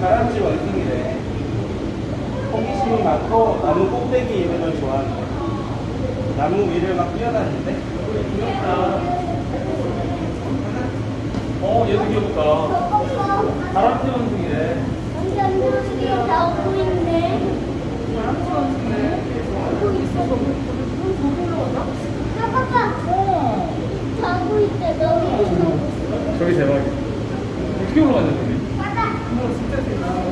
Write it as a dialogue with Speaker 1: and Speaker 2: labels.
Speaker 1: 다람쥐 원숭이래. 호기심이 많고 나무 꼭대기 있는 걸 좋아한대. 나무 위를 막 뛰어다니는데? 귀엽다. 어, 얘도 귀엽다. 다람쥐 원숭이래.
Speaker 2: 여기 안녕하세요. 나오고 있네.
Speaker 3: 거기 있어. 너 저기 올라갔나?
Speaker 2: 잠깐만.
Speaker 3: 어.
Speaker 2: 자고 있대. 여기.
Speaker 1: 저기 대박이야. 어떻게 올라가냐, 저기?